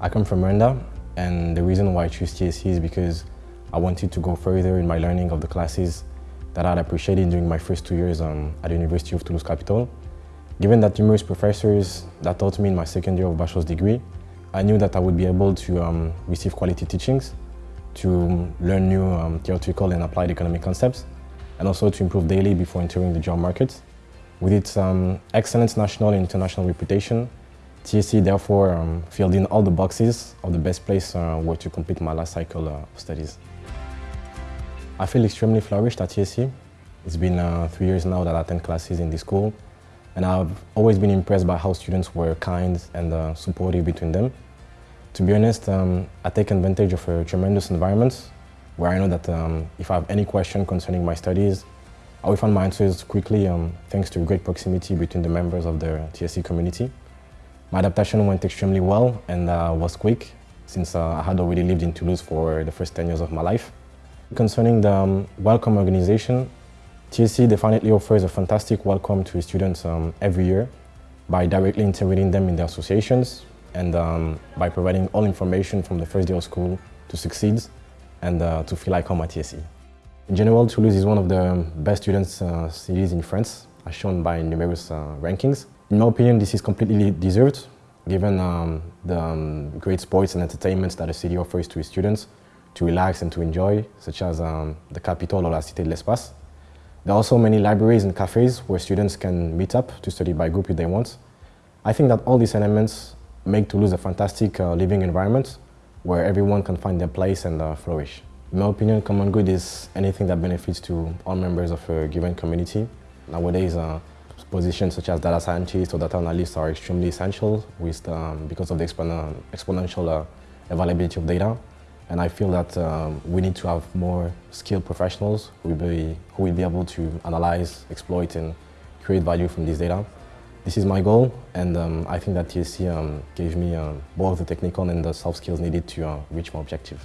I come from Rwanda and the reason why I choose TSE is because I wanted to go further in my learning of the classes that I'd appreciated during my first two years um, at the University of Toulouse Capitole. Given that numerous professors that taught me in my second year of bachelor's degree, I knew that I would be able to um, receive quality teachings, to learn new um, theoretical and applied economic concepts, and also to improve daily before entering the job market. With its um, excellent national and international reputation, TSE therefore um, filled in all the boxes of the best place uh, where to complete my last cycle uh, of studies. I feel extremely flourished at TSE. It's been uh, three years now that I attend classes in this school, and I've always been impressed by how students were kind and uh, supportive between them. To be honest, um, I take advantage of a tremendous environment where I know that um, if I have any question concerning my studies, I will find my answers quickly um, thanks to great proximity between the members of the TSE community. My adaptation went extremely well and uh, was quick since uh, I had already lived in Toulouse for the first 10 years of my life. Concerning the um, welcome organization, TSE definitely offers a fantastic welcome to students um, every year by directly integrating them in the associations and um, by providing all information from the first day of school to succeed and uh, to feel like home at TSE. In general, Toulouse is one of the best students uh, cities in France, as shown by numerous uh, rankings. In my opinion, this is completely deserved, given um, the um, great sports and entertainments that the city offers to its students to relax and to enjoy, such as um, the Capitole or la Cité de l'Espace. There are also many libraries and cafes where students can meet up to study by group if they want. I think that all these elements make Toulouse a fantastic uh, living environment where everyone can find their place and uh, flourish. In my opinion, common good is anything that benefits to all members of a given community. Nowadays, uh, positions such as data scientists or data analysts are extremely essential with, um, because of the exponential uh, availability of data. And I feel that um, we need to have more skilled professionals who will, be, who will be able to analyze, exploit, and create value from this data. This is my goal, and um, I think that TSE um, gave me uh, both the technical and the soft skills needed to uh, reach my objective.